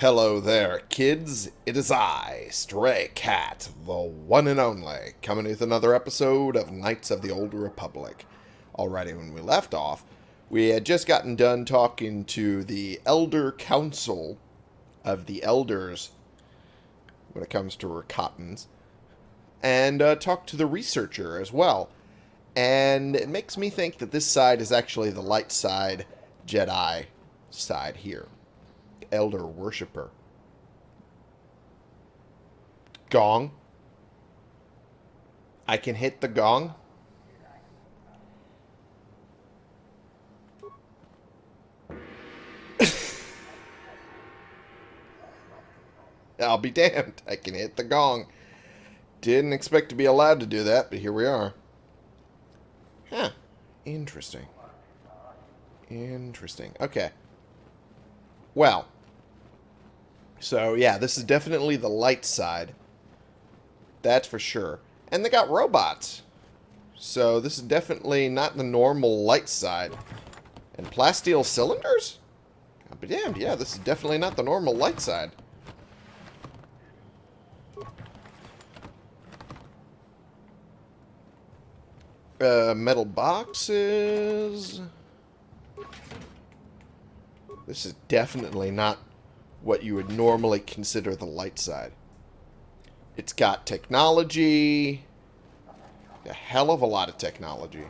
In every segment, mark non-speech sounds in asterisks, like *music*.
Hello there, kids. It is I, Stray Cat, the one and only, coming with another episode of Knights of the Old Republic. Alrighty, when we left off, we had just gotten done talking to the Elder Council of the Elders when it comes to Rakatans, and uh, talked to the researcher as well. And it makes me think that this side is actually the light side Jedi side here. Elder Worshipper. Gong. I can hit the gong. *laughs* I'll be damned. I can hit the gong. Didn't expect to be allowed to do that, but here we are. Huh. Interesting. Interesting. Okay. Well. So, yeah, this is definitely the light side. That's for sure. And they got robots. So, this is definitely not the normal light side. And plasteel cylinders? I'll be damned. Yeah, this is definitely not the normal light side. Uh, metal boxes. This is definitely not what you would normally consider the light side. It's got technology. A hell of a lot of technology.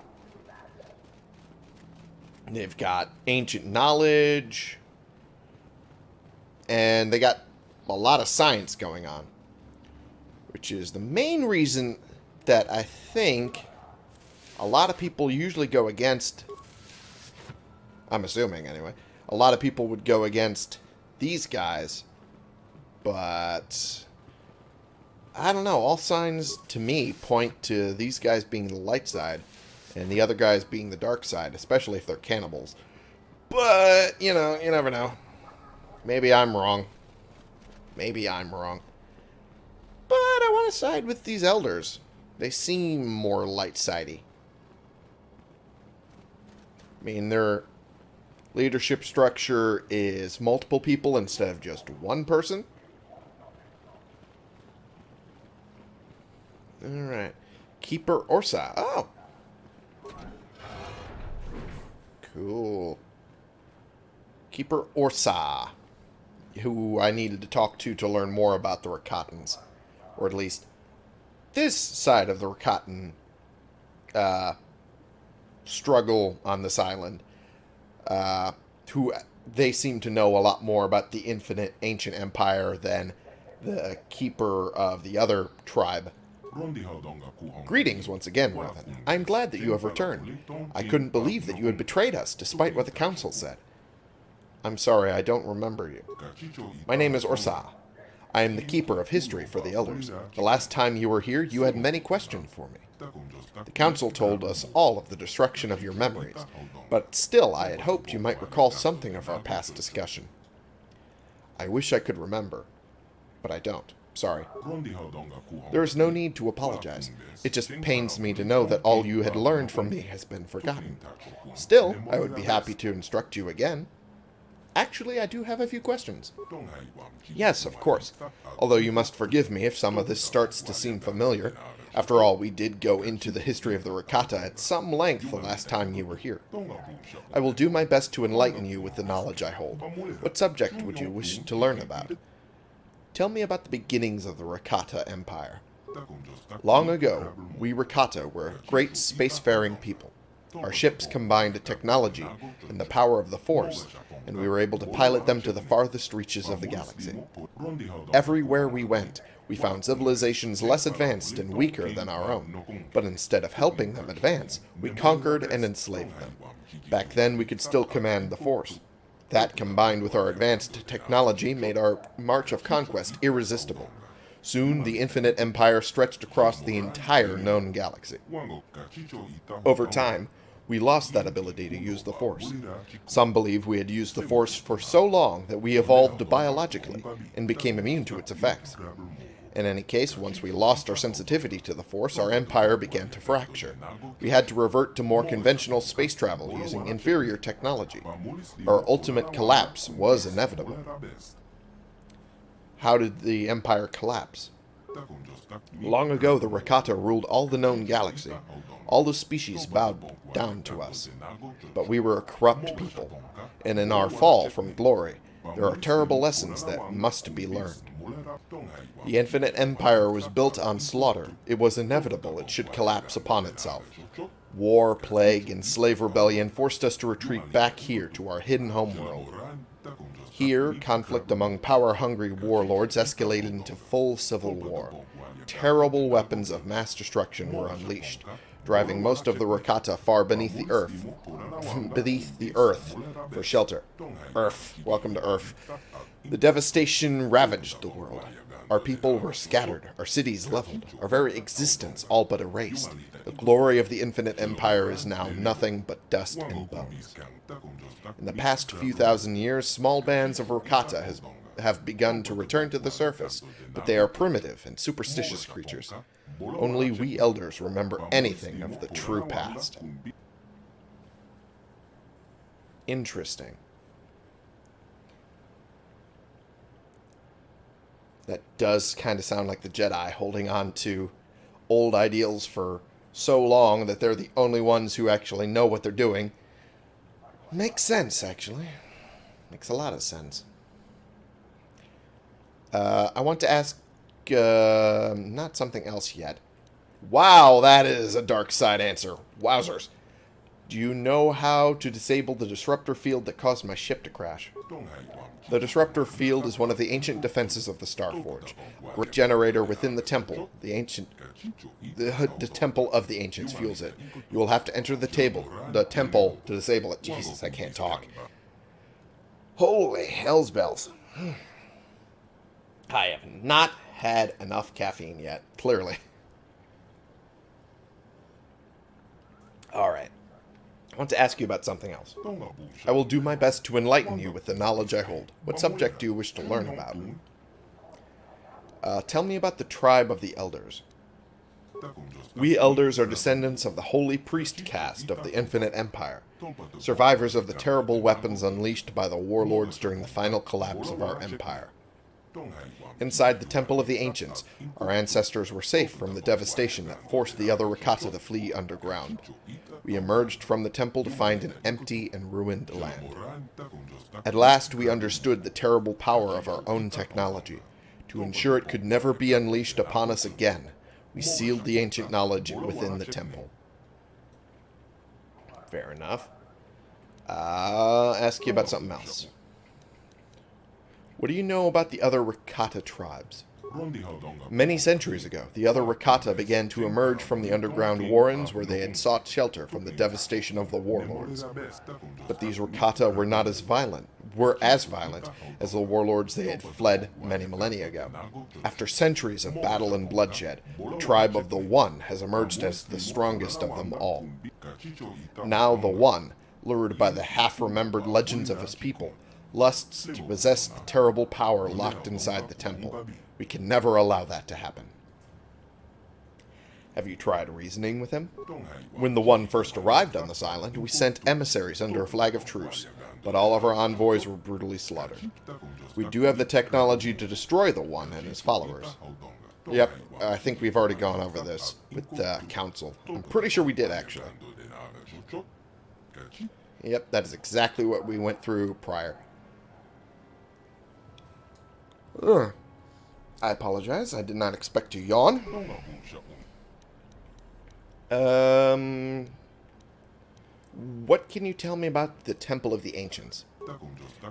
They've got ancient knowledge. And they got a lot of science going on. Which is the main reason that I think a lot of people usually go against, I'm assuming anyway, a lot of people would go against these guys, but I don't know, all signs to me point to these guys being the light side and the other guys being the dark side, especially if they're cannibals. But, you know, you never know. Maybe I'm wrong. Maybe I'm wrong. But I want to side with these elders. They seem more light-sidey. I mean, their leadership structure is multiple people instead of just one person. Alright. Keeper Orsa. Oh. Cool. Keeper Orsa. Who I needed to talk to to learn more about the Rakatans. Or at least this side of the Rakatan uh, struggle on this island, uh, who they seem to know a lot more about the infinite ancient empire than the keeper of the other tribe. Greetings once again, Revan. I am glad that you have returned. I couldn't believe that you had betrayed us, despite what the council said. I'm sorry, I don't remember you. My name is Orsa. I am the keeper of history for the elders. The last time you were here, you had many questions for me. The council told us all of the destruction of your memories, but still I had hoped you might recall something of our past discussion. I wish I could remember, but I don't. Sorry. There is no need to apologize. It just pains me to know that all you had learned from me has been forgotten. Still, I would be happy to instruct you again. Actually, I do have a few questions. Yes, of course. Although you must forgive me if some of this starts to seem familiar. After all, we did go into the history of the Rakata at some length the last time you were here. I will do my best to enlighten you with the knowledge I hold. What subject would you wish to learn about? Tell me about the beginnings of the Rakata Empire. Long ago, we Rakata were a great spacefaring people. Our ships combined technology and the power of the Force, and we were able to pilot them to the farthest reaches of the galaxy. Everywhere we went, we found civilizations less advanced and weaker than our own, but instead of helping them advance, we conquered and enslaved them. Back then, we could still command the Force. That, combined with our advanced technology, made our march of conquest irresistible. Soon, the infinite empire stretched across the entire known galaxy. Over time, we lost that ability to use the Force. Some believe we had used the Force for so long that we evolved biologically and became immune to its effects. In any case, once we lost our sensitivity to the Force, our empire began to fracture. We had to revert to more conventional space travel using inferior technology. Our ultimate collapse was inevitable. How did the Empire collapse? Long ago, the Rakata ruled all the known galaxy. All the species bowed down to us. But we were a corrupt people, and in our fall from glory, there are terrible lessons that must be learned. The infinite empire was built on slaughter. It was inevitable it should collapse upon itself. War, plague, and slave rebellion forced us to retreat back here to our hidden homeworld. Here, conflict among power-hungry warlords escalated into full civil war. Terrible weapons of mass destruction were unleashed, driving most of the Rakata far beneath the earth, *laughs* beneath the earth for shelter. Earth, welcome to Earth. The devastation ravaged the world. Our people were scattered, our cities leveled, our very existence all but erased. The glory of the infinite empire is now nothing but dust and bones. In the past few thousand years, small bands of Rakata has, have begun to return to the surface, but they are primitive and superstitious creatures. Only we elders remember anything of the true past. Interesting. That does kind of sound like the Jedi holding on to old ideals for so long that they're the only ones who actually know what they're doing. Makes sense, actually. Makes a lot of sense. Uh, I want to ask, uh, not something else yet. Wow, that is a dark side answer. Wowzers. Do you know how to disable the disruptor field that caused my ship to crash? The disruptor field is one of the ancient defenses of the Starforge. Great generator within the temple. The ancient the, the temple of the ancients fuels it. You will have to enter the table the temple to disable it. Jesus, I can't talk. Holy hell's bells. *sighs* I have not had enough caffeine yet, clearly. Alright. I want to ask you about something else. I will do my best to enlighten you with the knowledge I hold. What subject do you wish to learn about? Uh, tell me about the tribe of the Elders. We Elders are descendants of the Holy Priest caste of the Infinite Empire, survivors of the terrible weapons unleashed by the warlords during the final collapse of our empire. Inside the Temple of the Ancients, our ancestors were safe from the devastation that forced the other Rakata to flee underground. We emerged from the temple to find an empty and ruined land. At last we understood the terrible power of our own technology. To ensure it could never be unleashed upon us again, we sealed the ancient knowledge within the temple. Fair enough. I'll ask you about something else. What do you know about the other Rakata tribes? Many centuries ago, the other Rakata began to emerge from the underground warrens where they had sought shelter from the devastation of the warlords. But these Rakata were not as violent, were as violent as the warlords they had fled many millennia ago. After centuries of battle and bloodshed, the tribe of the One has emerged as the strongest of them all. Now the One, lured by the half-remembered legends of his people, lusts to possess the terrible power locked inside the temple. We can never allow that to happen. Have you tried reasoning with him? When the One first arrived on this island, we sent emissaries under a flag of truce, but all of our envoys were brutally slaughtered. We do have the technology to destroy the One and his followers. Yep, I think we've already gone over this with uh, the Council. I'm pretty sure we did, actually. Yep, that is exactly what we went through prior. Ugh. I apologize. I did not expect to yawn. Um, what can you tell me about the Temple of the Ancients?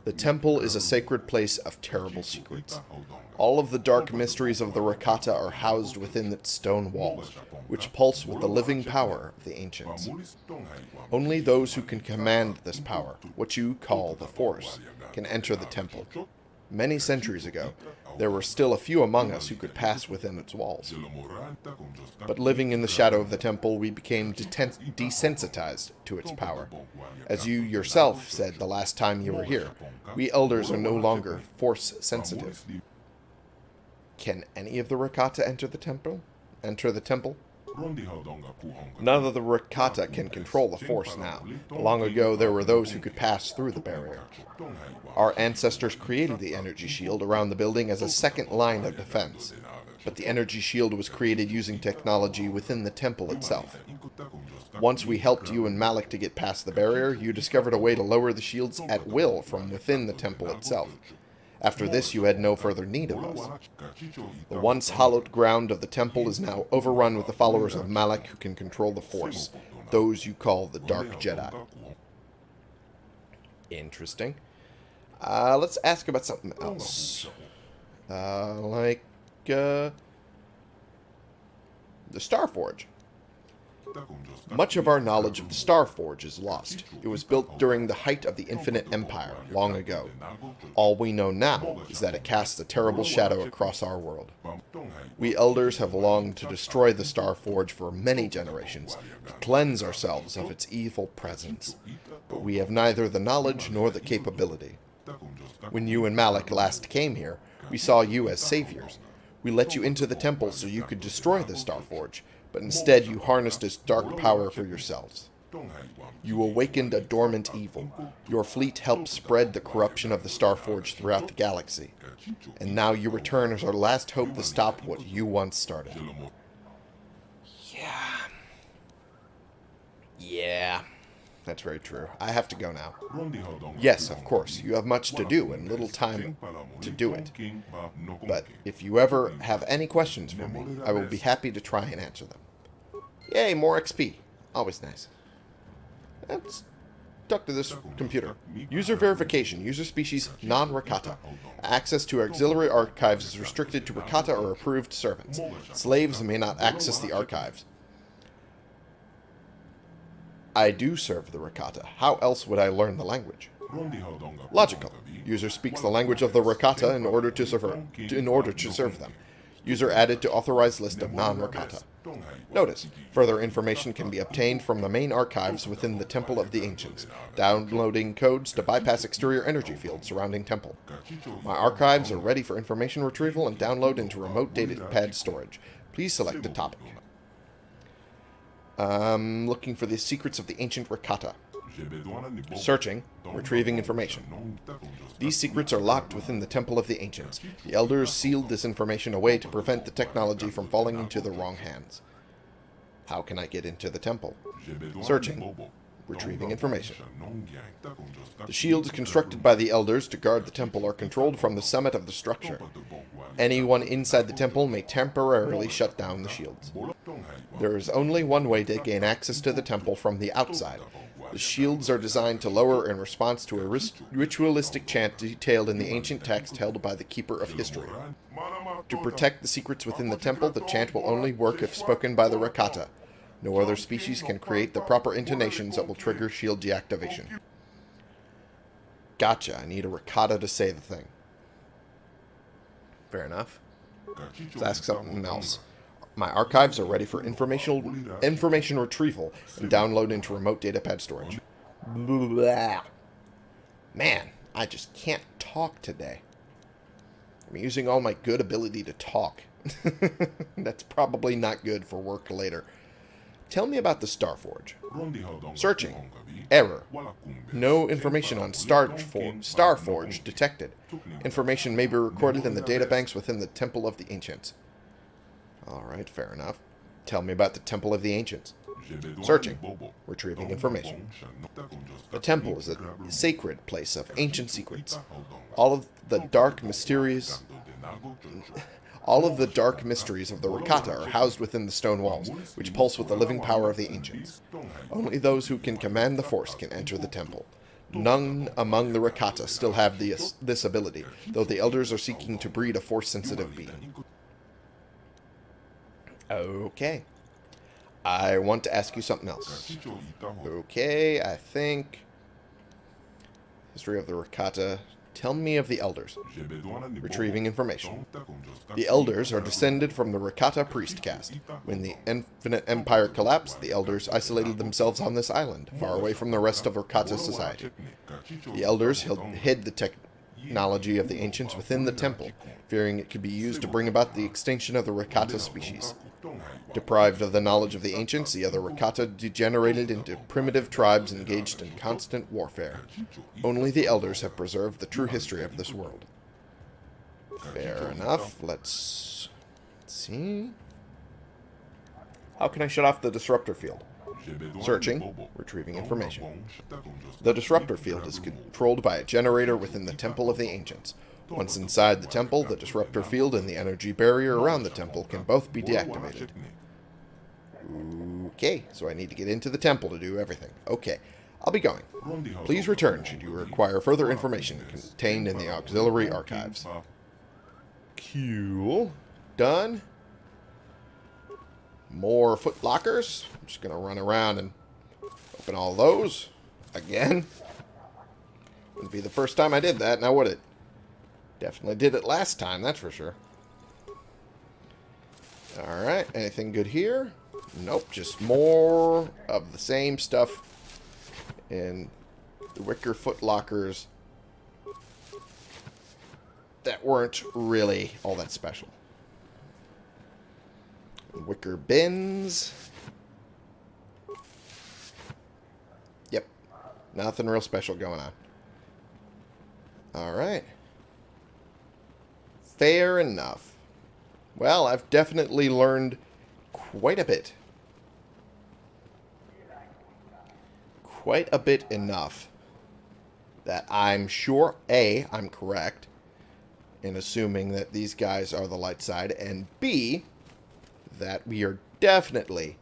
The temple is a sacred place of terrible secrets. All of the dark mysteries of the Rakata are housed within its stone walls, which pulse with the living power of the ancients. Only those who can command this power, what you call the Force, can enter the temple. Many centuries ago, there were still a few among us who could pass within its walls. But living in the shadow of the temple, we became desensitized to its power. As you yourself said the last time you were here, we elders are no longer force-sensitive. Can any of the Rakata enter the temple? Enter the temple? None of the Rakata can control the Force now. Long ago, there were those who could pass through the barrier. Our ancestors created the energy shield around the building as a second line of defense. But the energy shield was created using technology within the temple itself. Once we helped you and Malak to get past the barrier, you discovered a way to lower the shields at will from within the temple itself. After this, you had no further need of us. The once hallowed ground of the temple is now overrun with the followers of Malak who can control the Force, those you call the Dark Jedi. Interesting. Uh, let's ask about something else. Uh, like, uh, the Starforge. Much of our knowledge of the Star Forge is lost. It was built during the height of the Infinite Empire, long ago. All we know now is that it casts a terrible shadow across our world. We elders have longed to destroy the Star Forge for many generations, to cleanse ourselves of its evil presence. But we have neither the knowledge nor the capability. When you and Malak last came here, we saw you as saviors. We let you into the temple so you could destroy the Starforge, but instead you harnessed its dark power for yourselves. You awakened a dormant evil. Your fleet helped spread the corruption of the Starforge throughout the galaxy. And now you return as our last hope to stop what you once started. Yeah. Yeah. That's very true. I have to go now. Yes, of course. You have much to do and little time to do it. But if you ever have any questions for me, I will be happy to try and answer them. Yay, more XP. Always nice. Let's talk to this computer. User verification. User species non-Rakata. Access to auxiliary archives is restricted to Rakata or approved servants. Slaves may not access the archives. I do serve the Rakata. How else would I learn the language? Logical. User speaks the language of the Rakata in order to serve in order to serve them. User added to authorized list of non-Rakata. Notice, further information can be obtained from the main archives within the Temple of the Ancients, downloading codes to bypass exterior energy fields surrounding temple. My archives are ready for information retrieval and download into remote data pad storage. Please select a topic. I'm looking for the secrets of the ancient Rakata. Searching, retrieving information. These secrets are locked within the Temple of the Ancients. The Elders sealed this information away to prevent the technology from falling into the wrong hands. How can I get into the temple? Searching, retrieving information. The shields constructed by the Elders to guard the temple are controlled from the summit of the structure. Anyone inside the temple may temporarily shut down the shields. There is only one way to gain access to the temple from the outside. The shields are designed to lower in response to a ritualistic chant detailed in the ancient text held by the Keeper of History. To protect the secrets within the temple, the chant will only work if spoken by the Rakata. No other species can create the proper intonations that will trigger shield deactivation. Gotcha, I need a Rakata to say the thing. Fair enough. Let's ask something else. My archives are ready for informational information retrieval and download into remote datapad storage. Blah. Man, I just can't talk today. I'm using all my good ability to talk. *laughs* That's probably not good for work later. Tell me about the Starforge. Searching. Error. No information on Starforge, Starforge detected. Information may be recorded in the databanks within the Temple of the Ancients. Alright, fair enough. Tell me about the Temple of the Ancients. Searching. Retrieving information. The temple is a sacred place of ancient secrets. All of the dark, mysterious... All of the dark mysteries of the Rakata are housed within the stone walls, which pulse with the living power of the ancients. Only those who can command the Force can enter the temple. None among the Rakata still have this, this ability, though the Elders are seeking to breed a Force-sensitive being. Okay. I want to ask you something else. Okay, I think... History of the Rakata. Tell me of the Elders. Retrieving information. The Elders are descended from the Rakata priest caste. When the Infinite Empire collapsed, the Elders isolated themselves on this island, far away from the rest of Rakata society. The Elders hid the technology of the Ancients within the temple, fearing it could be used to bring about the extinction of the Rakata species. Deprived of the knowledge of the ancients, the other Rakata degenerated into primitive tribes engaged in constant warfare. Only the elders have preserved the true history of this world. Fair enough. Let's see. How can I shut off the disruptor field? Searching. Retrieving information. The disruptor field is controlled by a generator within the Temple of the Ancients. Once inside the temple, the disruptor field and the energy barrier around the temple can both be deactivated. Okay, so I need to get into the temple to do everything. Okay, I'll be going. Please return should you require further information contained in the auxiliary archives. Cool. Done. More foot lockers. I'm just going to run around and open all those. Again. Wouldn't be the first time I did that, now would it? Definitely did it last time, that's for sure. Alright, anything good here? Nope, just more of the same stuff in the wicker foot lockers that weren't really all that special. Wicker bins. Yep. Nothing real special going on. Alright. Fair enough. Well, I've definitely learned quite a bit. Quite a bit enough that I'm sure, A, I'm correct in assuming that these guys are the light side, and B, that we are definitely,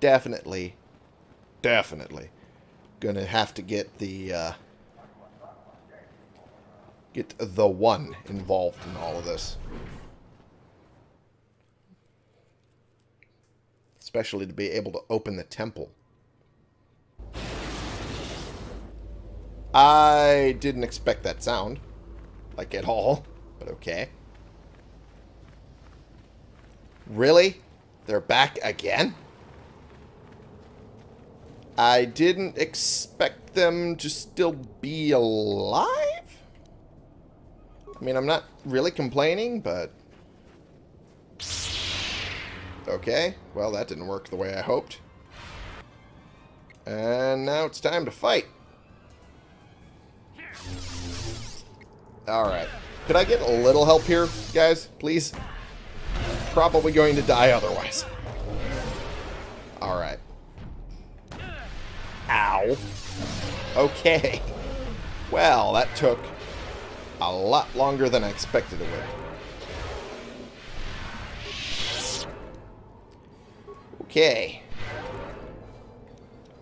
definitely, definitely going to have to get the, uh, get the one involved in all of this. Especially to be able to open the temple. I didn't expect that sound. Like, at all. But okay. Really? They're back again? I didn't expect them to still be alive? I mean, I'm not really complaining, but... Okay, well, that didn't work the way I hoped. And now it's time to fight. Alright. Could I get a little help here, guys? Please? Probably going to die otherwise. Alright. Ow. Okay. Well, that took a lot longer than I expected it would. Okay.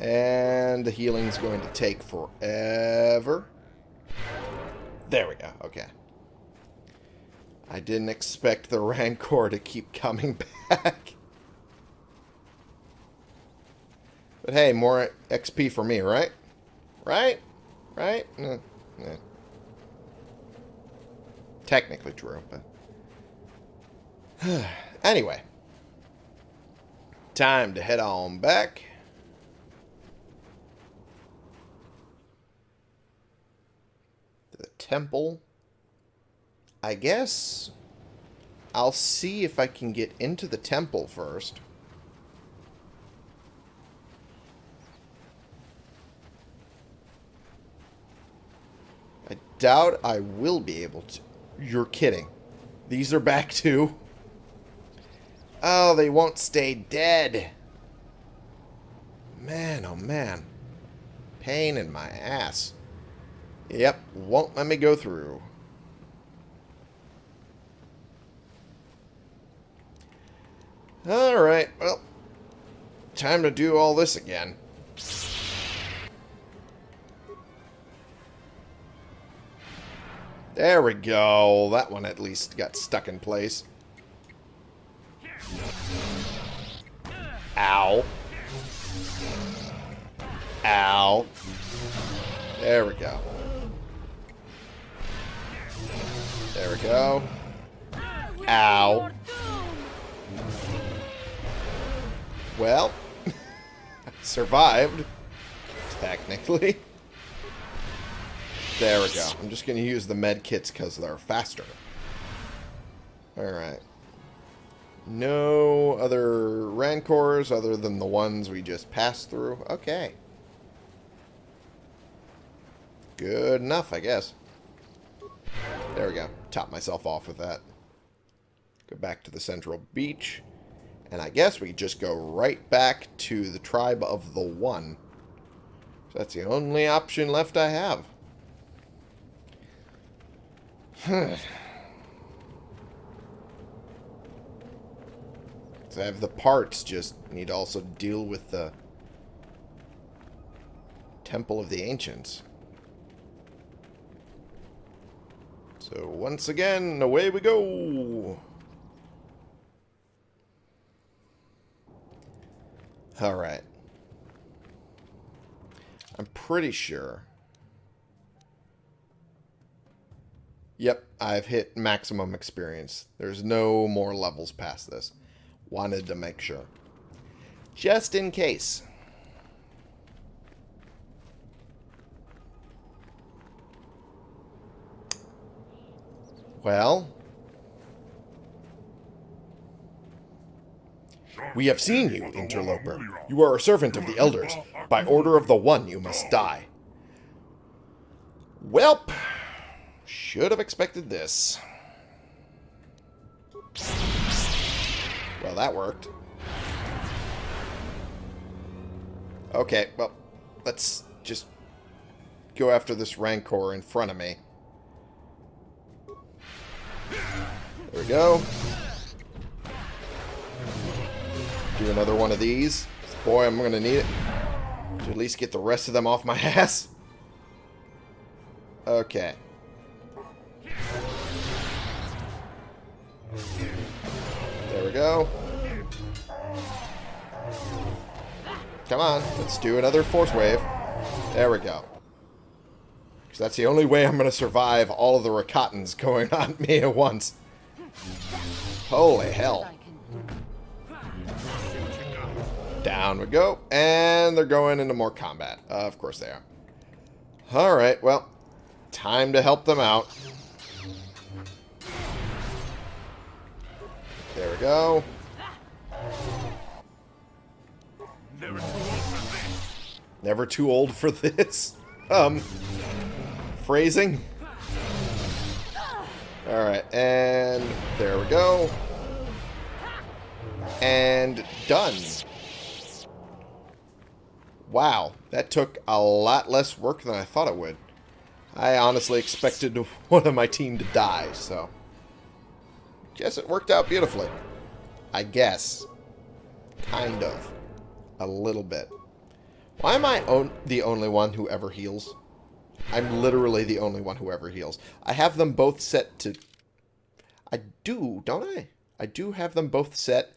And the healing's going to take forever. There we go. Okay. I didn't expect the Rancor to keep coming *laughs* back. But hey, more XP for me, right? Right? Right? Eh technically true, but... *sighs* anyway. Time to head on back. To the temple. I guess I'll see if I can get into the temple first. I doubt I will be able to. You're kidding. These are back *laughs* too? Oh, they won't stay dead. Man, oh man. Pain in my ass. Yep, won't let me go through. Alright, well, time to do all this again. There we go. That one at least got stuck in place. Ow. Ow. There we go. There we go. Ow. Well, *laughs* survived, technically. There we go. I'm just going to use the med kits because they're faster. Alright. No other Rancors other than the ones we just passed through. Okay. Good enough, I guess. There we go. Top myself off with that. Go back to the central beach. And I guess we just go right back to the tribe of the One. So that's the only option left I have. *sighs* so I have the parts, just need to also deal with the Temple of the Ancients. So once again, away we go! Alright. I'm pretty sure. Yep, I've hit maximum experience. There's no more levels past this. Wanted to make sure. Just in case. Well, We have seen you, interloper. You are a servant of the elders. By order of the One, you must die. Welp. Should have expected this. Well, that worked. Okay, well, let's just go after this Rancor in front of me. There we go. Do another one of these. Boy, I'm going to need it. To at least get the rest of them off my *laughs* ass. Okay. There we go. Come on, let's do another force wave. There we go. Because that's the only way I'm going to survive all of the Rakatans *laughs* going on me at once. Holy hell. Down we go. And they're going into more combat. Uh, of course they are. Alright, well, time to help them out. There we go. Never too old for this. *laughs* Um, phrasing. Alright, and there we go. And done. Wow, that took a lot less work than I thought it would. I honestly expected *laughs* one of my team to die, so... Guess it worked out beautifully. I guess. Kind of. A little bit. Why am I on the only one who ever heals? I'm literally the only one who ever heals. I have them both set to... I do, don't I? I do have them both set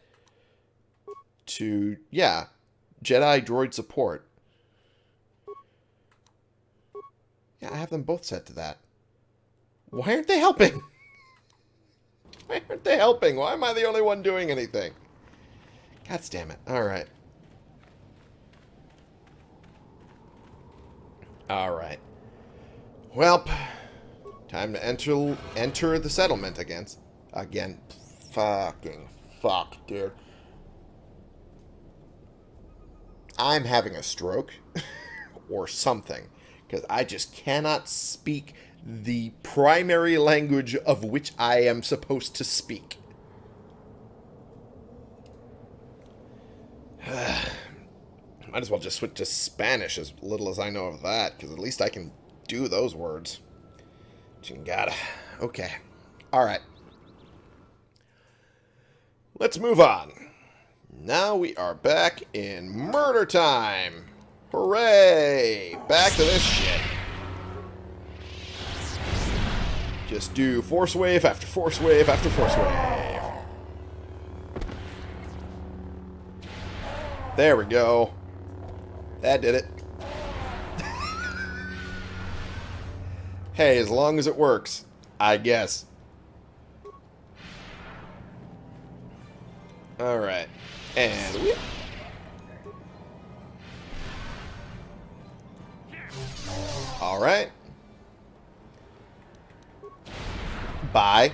to... Yeah, Jedi droid support. Yeah, I have them both set to that. Why aren't they helping? *laughs* Why aren't they helping? Why am I the only one doing anything? God damn it. Alright. Alright. Well, time to enter enter the settlement again. Again. Fucking fuck, dude. I'm having a stroke *laughs* or something because I just cannot speak the primary language of which I am supposed to speak. *sighs* Might as well just switch to Spanish as little as I know of that, because at least I can do those words. Chingada. Okay. Alright. Let's move on. Now we are back in murder time. Hooray! Back to this shit. Just do force wave after force wave after force wave. There we go. That did it. *laughs* hey, as long as it works, I guess. Alright. And we... Alright. Bye.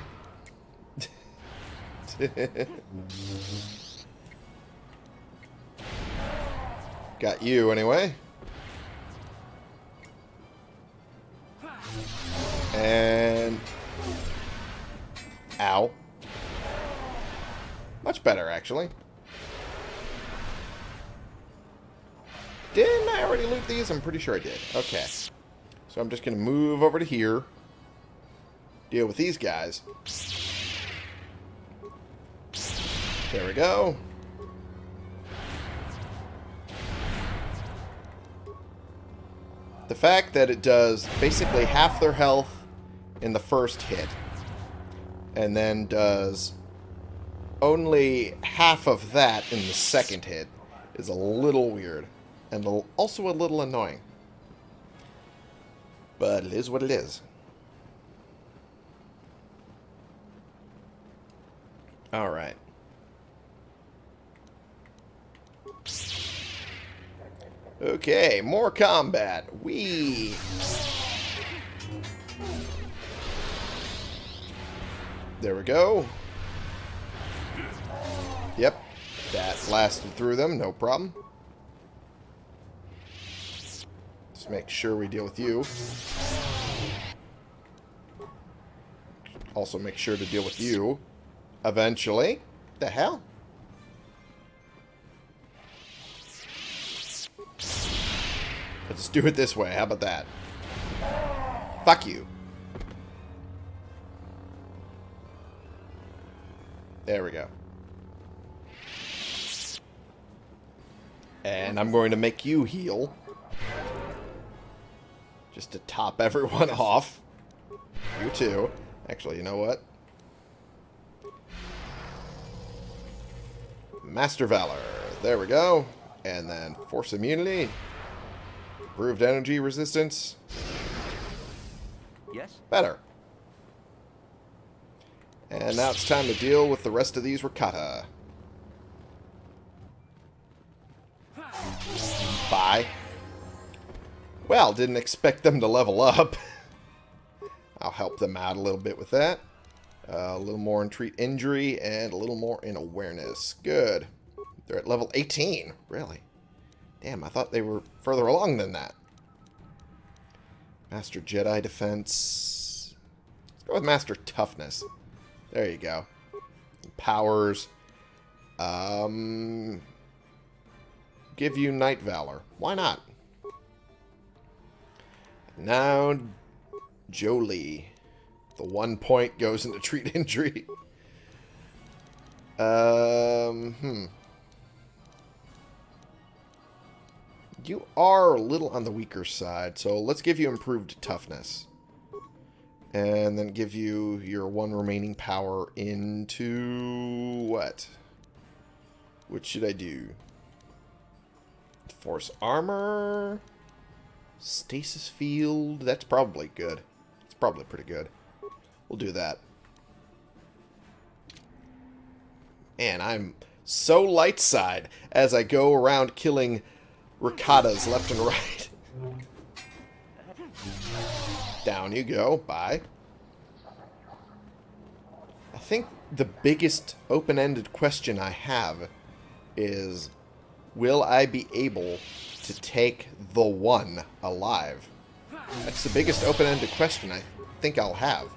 *laughs* Got you anyway. And... Ow. Much better, actually. Didn't I already loot these? I'm pretty sure I did. Okay. So I'm just going to move over to here. Deal with these guys. There we go. The fact that it does basically half their health in the first hit and then does only half of that in the second hit is a little weird and also a little annoying. But it is what it is. Alright. Okay, more combat. We. There we go. Yep, that lasted through them, no problem. Let's make sure we deal with you. Also make sure to deal with you. Eventually. The hell? Let's do it this way. How about that? Fuck you. There we go. And I'm going to make you heal. Just to top *laughs* everyone off. You too. Actually, you know what? Master Valor. There we go. And then Force Immunity. Improved energy resistance. Yes? Better. And now it's time to deal with the rest of these Rakata. Bye. Well, didn't expect them to level up. *laughs* I'll help them out a little bit with that. Uh, a little more in treat injury and a little more in awareness. Good. They're at level 18. Really? Damn, I thought they were further along than that. Master Jedi Defense. Let's go with Master Toughness. There you go. Powers. Um, give you Knight Valor. Why not? Now, Jolee. The one point goes into treat *laughs* injury. Um, hmm. You are a little on the weaker side, so let's give you improved toughness. And then give you your one remaining power into... what? What should I do? Force armor? Stasis field? That's probably good. It's probably pretty good. We'll do that. And I'm so light side as I go around killing Rakatas left and right. *laughs* Down you go. Bye. I think the biggest open-ended question I have is, will I be able to take the one alive? That's the biggest open-ended question I think I'll have.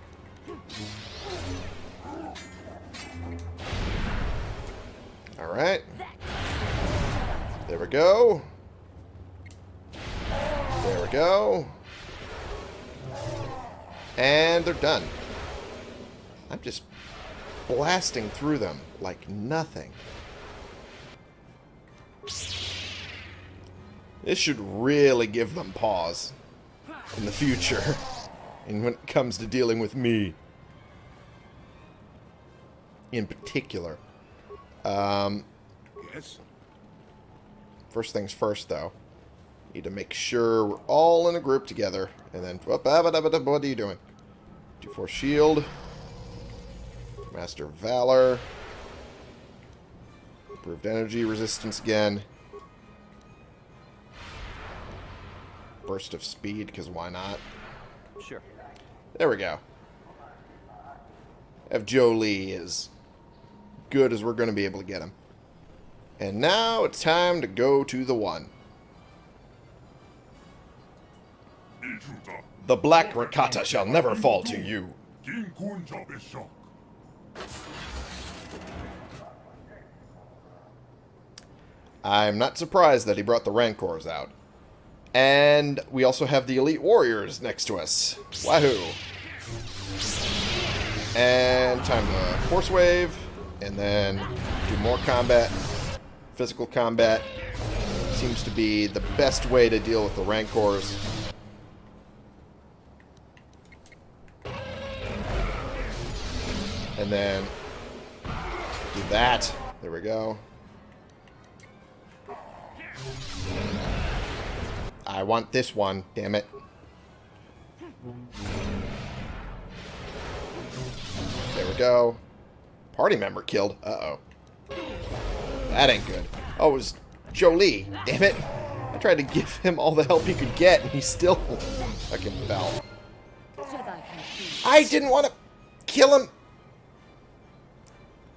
Alright. There we go. There we go. And they're done. I'm just blasting through them like nothing. This should really give them pause in the future. *laughs* and when it comes to dealing with me. In particular. Um, yes. First things first, though. Need to make sure we're all in a group together. And then, what are you doing? D4 shield. Master Valor. Improved energy resistance again. Burst of speed, because why not? Sure. There we go. Have Jolee is good as we're going to be able to get him. And now it's time to go to the one. The Black Rakata shall never fall to you. I'm not surprised that he brought the Rancors out. And we also have the Elite Warriors next to us. Wahoo! And time to Force Wave, and then do more combat. Physical combat seems to be the best way to deal with the Rancors. And then do that. There we go. I want this one, damn it. There we go. Party member killed. Uh-oh. That ain't good. Oh, it was Jolee. Damn it. I tried to give him all the help he could get, and he still *laughs* fucking fell. I didn't want to kill him.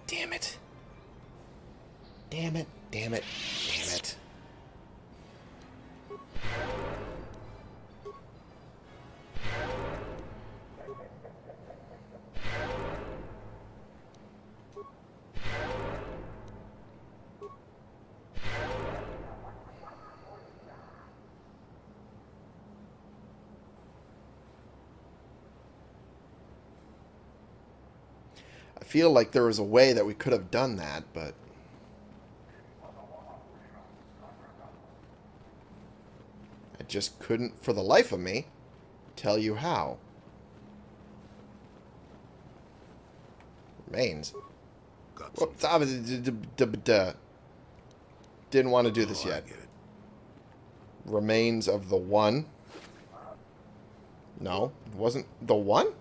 Damn it. Damn it. Damn it. Damn it. Feel like there was a way that we could have done that, but... I just couldn't, for the life of me, tell you how. Remains. Whoops, ah, Didn't want to do this yet. Remains of the one. No, it wasn't the one?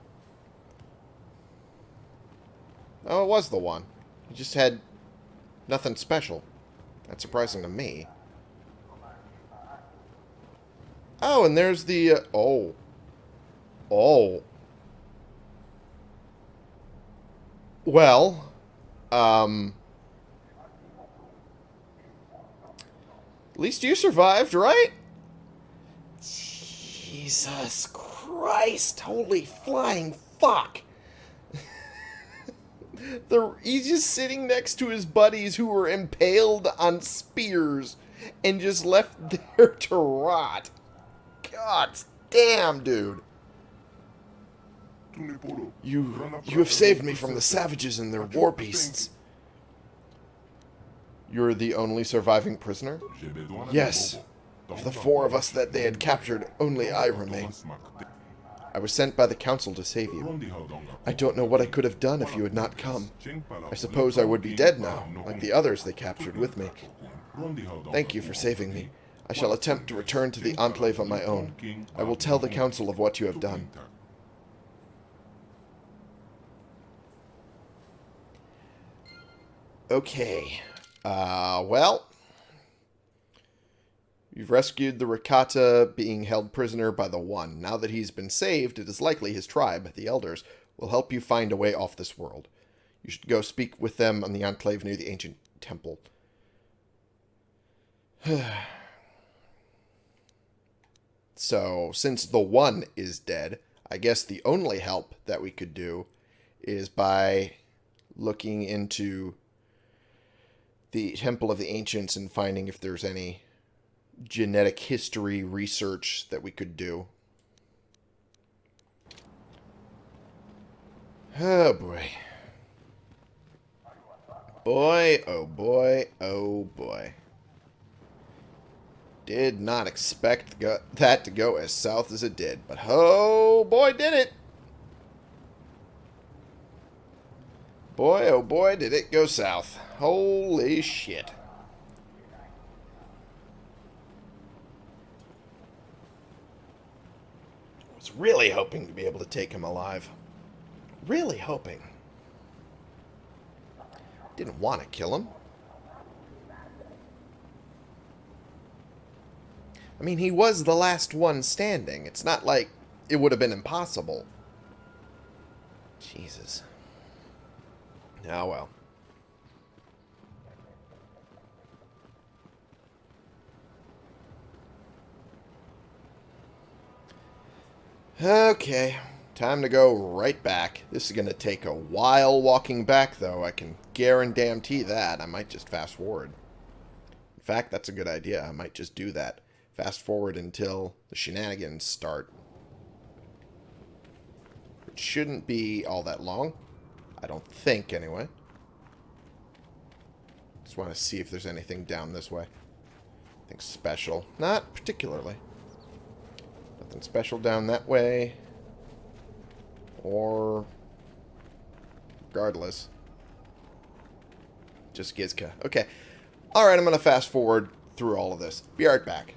Oh, it was the one. He just had nothing special. That's surprising to me. Oh, and there's the... Uh, oh. Oh. Well, um... At least you survived, right? Jesus Christ. Holy flying fuck. He's just sitting next to his buddies who were impaled on spears and just left *laughs* there to rot. God damn, dude. You, you have saved me from the savages and their war beasts. You're the only surviving prisoner? Yes. Of the four of us that they had captured, only I remain. I was sent by the council to save you. I don't know what I could have done if you had not come. I suppose I would be dead now, like the others they captured with me. Thank you for saving me. I shall attempt to return to the Enclave on my own. I will tell the council of what you have done. Okay. Uh, well... You've rescued the Rakata being held prisoner by the One. Now that he's been saved, it is likely his tribe, the Elders, will help you find a way off this world. You should go speak with them on the Enclave near the ancient temple. *sighs* so, since the One is dead, I guess the only help that we could do is by looking into the Temple of the Ancients and finding if there's any genetic history research that we could do. Oh boy. Boy, oh boy, oh boy. Did not expect that to go as south as it did, but oh boy did it! Boy, oh boy, did it go south. Holy shit. Really hoping to be able to take him alive. Really hoping. Didn't want to kill him. I mean, he was the last one standing. It's not like it would have been impossible. Jesus. Ah, well. Okay, time to go right back. This is going to take a while walking back, though. I can guarantee that. I might just fast forward. In fact, that's a good idea. I might just do that. Fast forward until the shenanigans start. It shouldn't be all that long. I don't think, anyway. Just want to see if there's anything down this way. Anything special. Not particularly. Nothing special down that way. Or... Regardless. Just Gizka. Okay. Alright, I'm going to fast forward through all of this. Be right back.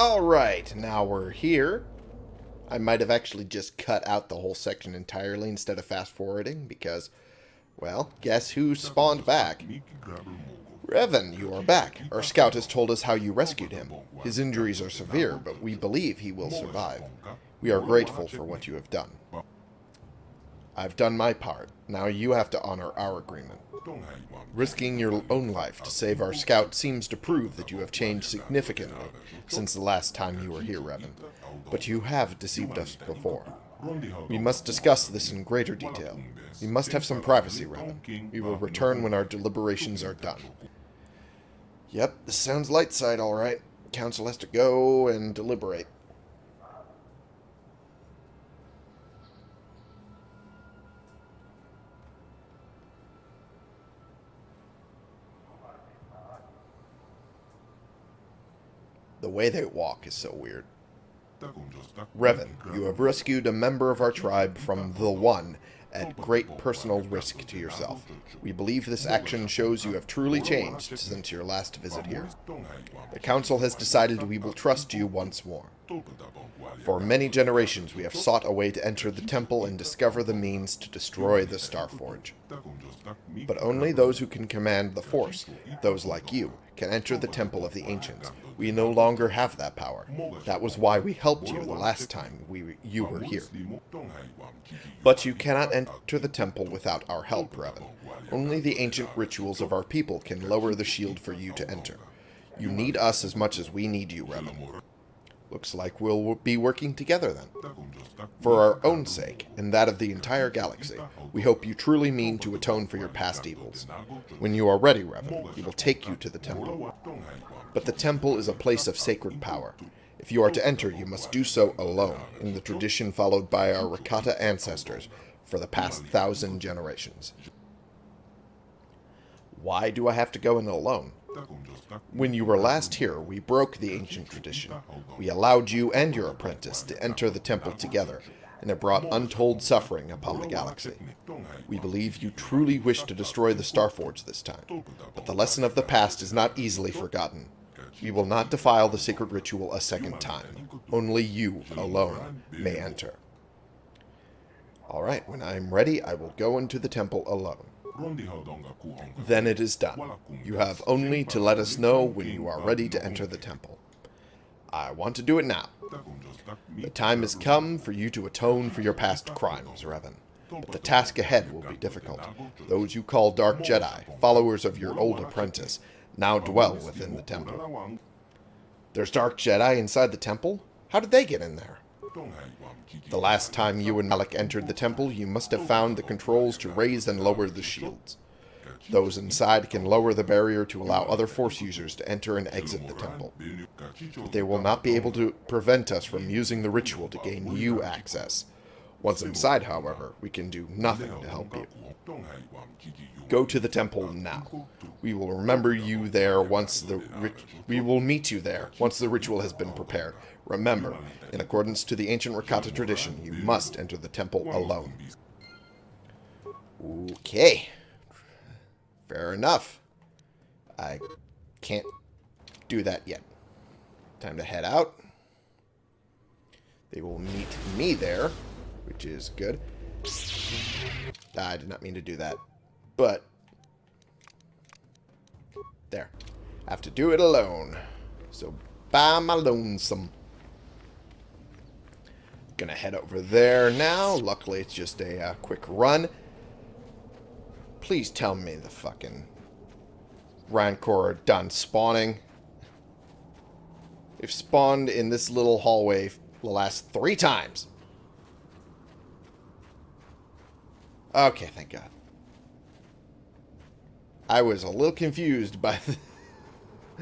Alright, now we're here. I might have actually just cut out the whole section entirely instead of fast forwarding because, well, guess who spawned back? Revan, you are back. Our scout has told us how you rescued him. His injuries are severe, but we believe he will survive. We are grateful for what you have done. I've done my part. Now you have to honor our agreement. Risking your own life to save our scout seems to prove that you have changed significantly since the last time you were here, Revan. But you have deceived us before. We must discuss this in greater detail. We must have some privacy, Revan. We will return when our deliberations are done. Yep, this sounds light side all right. Council has to go and deliberate. The way they walk is so weird. Revan, you have rescued a member of our tribe from the One at great personal risk to yourself. We believe this action shows you have truly changed since your last visit here. The Council has decided we will trust you once more. For many generations, we have sought a way to enter the temple and discover the means to destroy the Starforge. But only those who can command the Force, those like you, can enter the Temple of the Ancients. We no longer have that power. That was why we helped you the last time we you were here. But you cannot enter the temple without our help, Revan. Only the ancient rituals of our people can lower the shield for you to enter. You need us as much as we need you, Revan. Looks like we'll be working together then. For our own sake, and that of the entire galaxy, we hope you truly mean to atone for your past evils. When you are ready, Revan, we will take you to the temple. But the temple is a place of sacred power. If you are to enter, you must do so alone, in the tradition followed by our Rakata ancestors for the past thousand generations. Why do I have to go in alone? When you were last here, we broke the ancient tradition. We allowed you and your apprentice to enter the temple together, and it brought untold suffering upon the galaxy. We believe you truly wish to destroy the Starforge this time, but the lesson of the past is not easily forgotten. We will not defile the sacred ritual a second time. Only you, alone, may enter. Alright, when I am ready, I will go into the temple alone. Then it is done. You have only to let us know when you are ready to enter the temple. I want to do it now. The time has come for you to atone for your past crimes, Revan. But the task ahead will be difficult. Those you call Dark Jedi, followers of your old apprentice, now dwell within the temple. There's Dark Jedi inside the temple? How did they get in there? The last time you and Malak entered the temple, you must have found the controls to raise and lower the shields. Those inside can lower the barrier to allow other Force users to enter and exit the temple. But they will not be able to prevent us from using the ritual to gain you access. Once inside, however, we can do nothing to help you. Go to the temple now. We will remember you there once the we will meet you there once the ritual has been prepared. Remember, in accordance to the ancient Rakata tradition, you must enter the temple alone. Okay. Fair enough. I can't do that yet. Time to head out. They will meet me there, which is good. I did not mean to do that. But, there. I have to do it alone. So, by my lonesome. Gonna head over there now. Luckily, it's just a uh, quick run. Please tell me the fucking Rancor are done spawning. They've spawned in this little hallway the last three times. Okay, thank God. I was a little confused by the,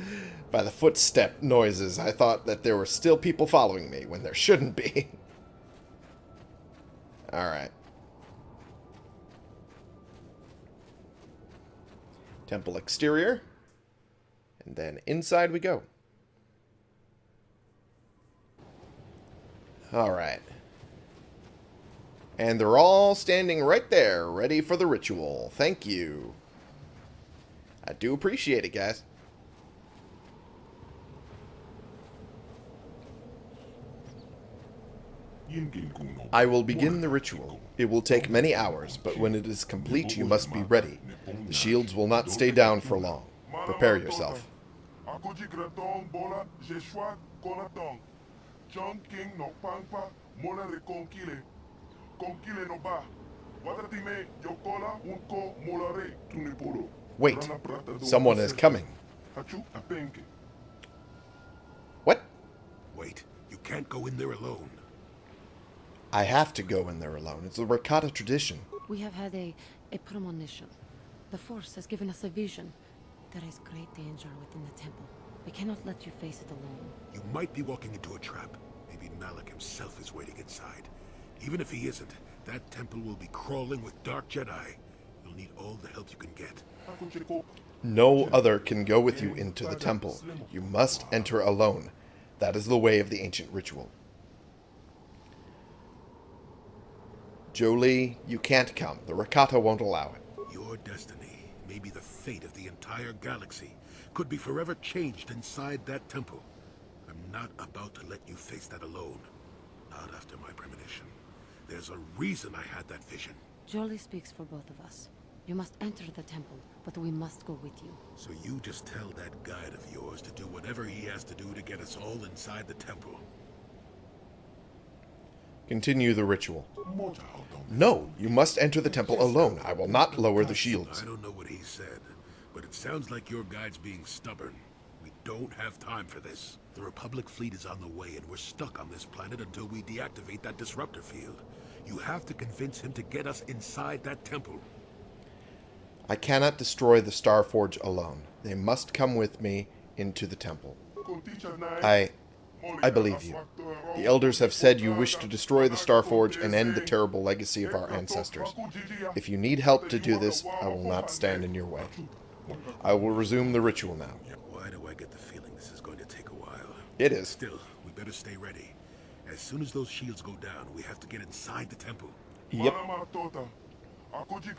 *laughs* by the footstep noises. I thought that there were still people following me when there shouldn't be. *laughs* Alright. Temple exterior. And then inside we go. Alright. And they're all standing right there, ready for the ritual. Thank you. I do appreciate it, guys. I will begin the ritual. It will take many hours, but when it is complete, you must be ready. The shields will not stay down for long. Prepare yourself. Wait. Someone is coming. What? Wait. You can't go in there alone. I have to go in there alone. It's a Rakata tradition. We have had a, a premonition. The Force has given us a vision. There is great danger within the temple. We cannot let you face it alone. You might be walking into a trap. Maybe Malak himself is waiting inside. Even if he isn't, that temple will be crawling with Dark Jedi. You'll need all the help you can get. No other can go with you into the temple. You must enter alone. That is the way of the ancient ritual. Jolee, you can't come. The Rakata won't allow it. Your destiny, maybe the fate of the entire galaxy, could be forever changed inside that temple. I'm not about to let you face that alone. Not after my premonition. There's a reason I had that vision. Jolee speaks for both of us. You must enter the temple, but we must go with you. So you just tell that guide of yours to do whatever he has to do to get us all inside the temple. Continue the ritual. No, you must enter the temple alone. I will not lower the shields. I don't know what he said, but it sounds like your guide's being stubborn. Don't have time for this. The Republic fleet is on the way, and we're stuck on this planet until we deactivate that disruptor field. You have to convince him to get us inside that temple. I cannot destroy the Starforge alone. They must come with me into the temple. I... I believe you. The elders have said you wish to destroy the Starforge and end the terrible legacy of our ancestors. If you need help to do this, I will not stand in your way. I will resume the ritual now. Why do I get the feeling this is going to take a while? It is. Still, we better stay ready. As soon as those shields go down, we have to get inside the temple. Yep. Akuji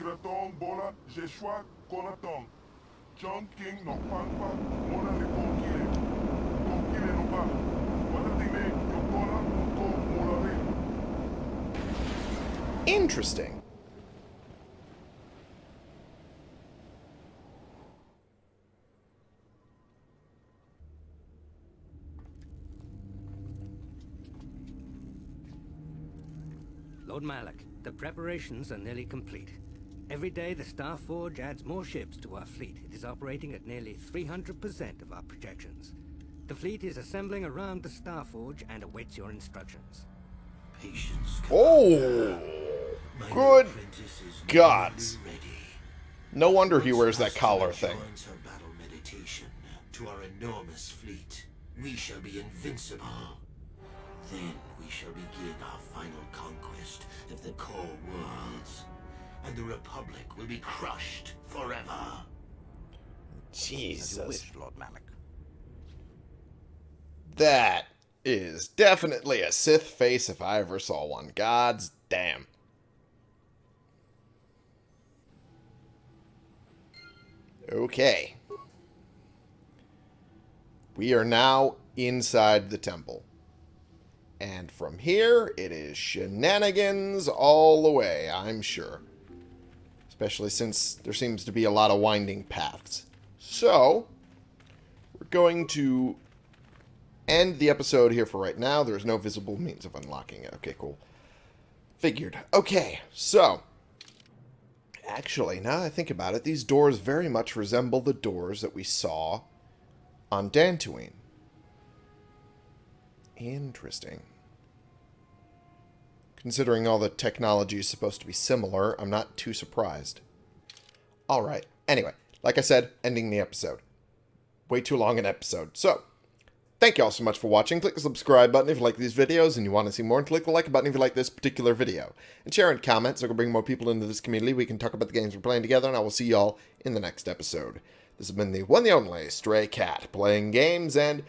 Lord Malak, the preparations are nearly complete. Every day the Star Forge adds more ships to our fleet. It is operating at nearly 300% of our projections. The fleet is assembling around the Star Forge and awaits your instructions. Patience. Oh! Good apprentice is gods. No wonder he wears that collar thing. battle meditation to our enormous fleet. We shall be invincible. Then we shall begin our final conquest of the core worlds. And the Republic will be crushed forever. Jesus. Lord Malak. That is definitely a Sith face if I ever saw one. God's damn. Okay. We are now inside the temple. And from here, it is shenanigans all the way, I'm sure. Especially since there seems to be a lot of winding paths. So, we're going to end the episode here for right now. There's no visible means of unlocking it. Okay, cool. Figured. Okay, so. Actually, now that I think about it, these doors very much resemble the doors that we saw on Dantooine. Interesting. Considering all the technology is supposed to be similar, I'm not too surprised. Alright, anyway, like I said, ending the episode. Way too long an episode. So, Thank you all so much for watching. Click the subscribe button if you like these videos and you want to see more. And click the like button if you like this particular video. And share and comment so we can bring more people into this community. We can talk about the games we're playing together. And I will see y'all in the next episode. This has been the one the only Stray Cat. Playing games and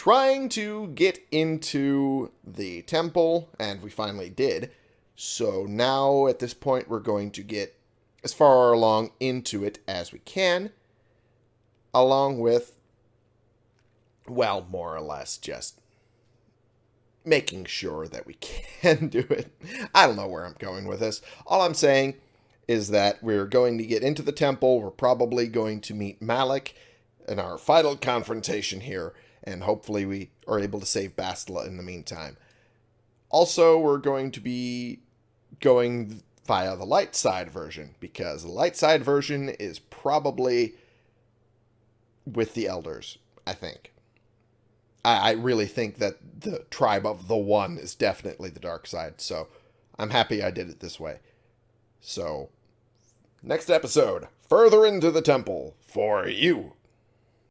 trying to get into the temple. And we finally did. So now at this point we're going to get as far along into it as we can. Along with well, more or less just making sure that we *laughs* can do it. I don't know where I'm going with this. All I'm saying is that we're going to get into the temple. We're probably going to meet Malak in our final confrontation here, and hopefully we are able to save Bastila in the meantime. Also, we're going to be going via the light side version, because the light side version is probably with the elders, I think. I, I really think that the tribe of the one is definitely the dark side. So I'm happy I did it this way. So next episode, further into the temple for you.